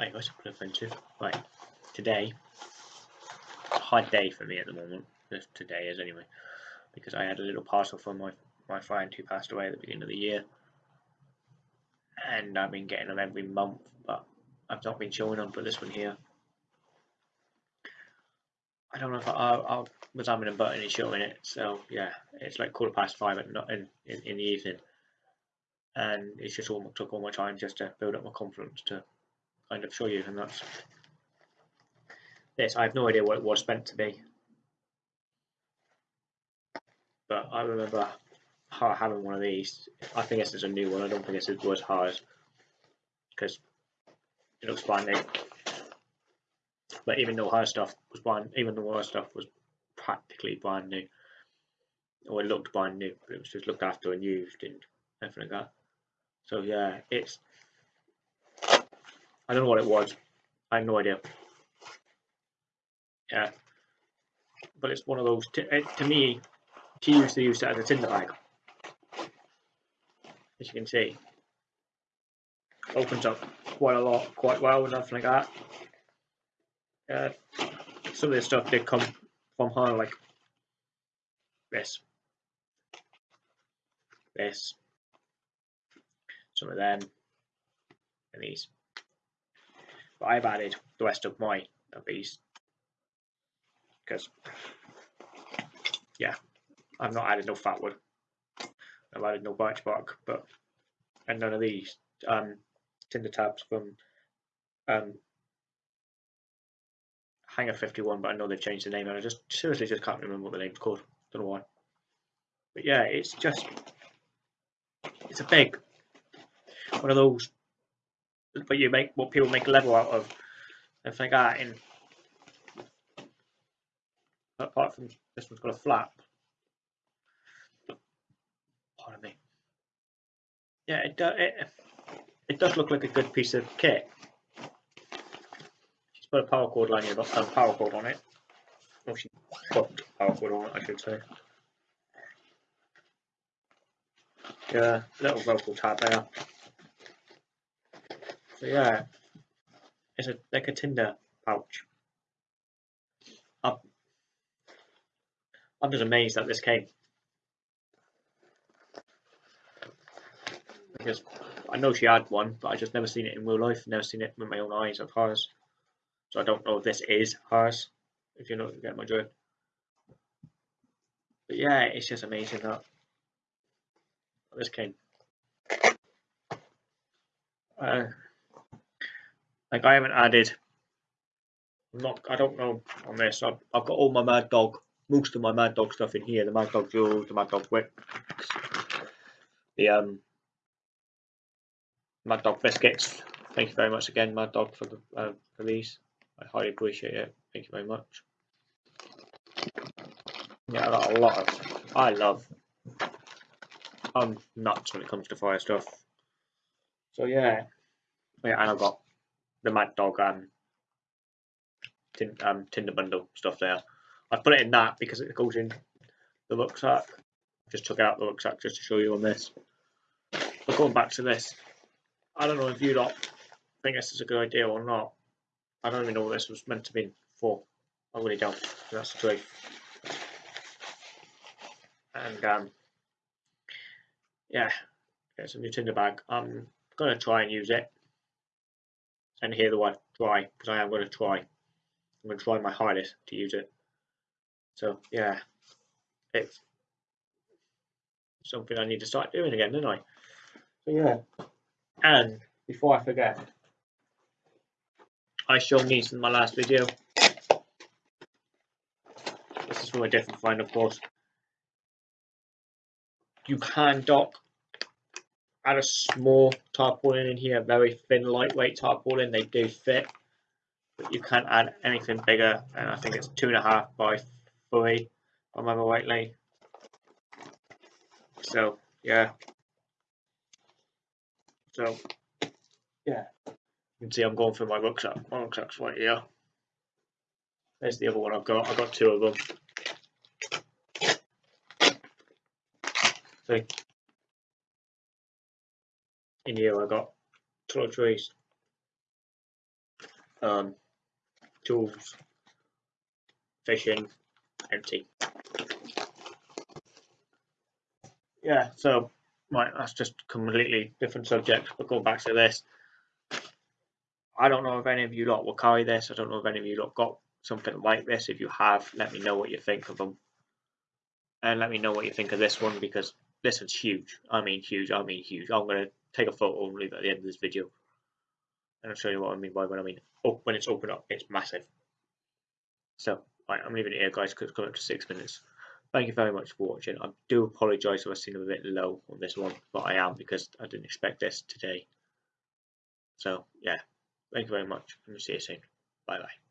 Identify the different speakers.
Speaker 1: Right, what's up, adventure? Right, today, hard day for me at the moment. This today is anyway, because I had a little parcel from my my friend who passed away at the beginning of the year, and I've been getting them every month, but I've not been showing them. But this one here, I don't know if I, I, I was having a button and showing it. So yeah, it's like quarter past five at not in, in in the evening, and it's just all took all my time just to build up my confidence to kind of show you, and that's this. I have no idea what it was meant to be, but I remember having one of these. I think this is a new one. I don't think this was hers because it looks brand new. But even though her stuff was brand, even though her stuff was practically brand new, or it looked brand new, but it was just looked after and used and everything like that. So yeah, it's I don't know what it was. I have no idea. Yeah, but it's one of those. To, eh, to me, she used to use it as a tinder bag, as you can see. Opens up quite a lot, quite well, and everything like that. Uh, some of this stuff did come from her, like this, this, some of them, and these. But I've added the rest of my of these because yeah, I've not added no fat wood. I've added no birch bark, but and none of these um, tinder tabs from um, Hangar 51, but I know they've changed the name, and I just seriously just can't remember what the name's called. Don't know why. But yeah, it's just it's a big one of those but you make what people make a level out of and like that in apart from this one's got a flap. Pardon me. Yeah it, does. it, it does look like a good piece of kit. She's put a paracord line a um, paracord on it. Or she put paracord on it I should say. Yeah little vocal tab there so yeah, it's a like a Tinder pouch. I'm, I'm just amazed that this came. Because I know she had one, but I just never seen it in real life, never seen it with my own eyes of hers. So I don't know if this is hers, if you know get my drift. But yeah, it's just amazing that this came. Uh, like I haven't added. I'm not. I don't know on this. I've, I've got all my Mad Dog, most of my Mad Dog stuff in here. The Mad Dog jewels, the Mad Dog whips, the um, Mad Dog biscuits. Thank you very much again, Mad Dog, for the uh, for these. I highly appreciate it. Thank you very much. Yeah, I got a lot of. I love. I'm nuts when it comes to fire stuff. So yeah, yeah, and I've got the Mad Dog um, um, Tinder bundle stuff there. I've put it in that because it goes in the rucksack. Just took out the rucksack just to show you on this. But going back to this, I don't know if you lot think this is a good idea or not. I don't even know what this was meant to be for. I really don't. That's the truth. And um, yeah, it's a new Tinder bag. I'm gonna try and use it and hear the word try because I am going to try. I'm going to try my hardest to use it. So yeah, it's something I need to start doing again, don't I? So yeah, and before I forget, I showed these in my last video. This is from a different find, of course. You can dock add a small tarpaulin in here, very thin, lightweight tarpaulin. They do fit, but you can't add anything bigger. And I think it's two and a half by three, if I remember rightly. So yeah. So yeah, you can see I'm going through my rucksack. My rucksack's right here. There's the other one I've got. I've got two of them. See, in here I got toiletries, Um, tools, fishing, empty. Yeah, so right, that's just completely different subject. But going back to this, I don't know if any of you lot will carry this. I don't know if any of you lot got something like this. If you have, let me know what you think of them. And let me know what you think of this one because this one's huge. I mean huge. I mean huge. I'm going to take a photo and leave it at the end of this video. And I'll show you what I mean by when I mean oh, when it's open up, it's massive. So, right, I'm leaving it here, guys, because it's coming up to six minutes. Thank you very much for watching. I do apologise if I seem a bit low on this one, but I am because I didn't expect this today. So, yeah, thank you very much, and we'll see you soon. Bye bye.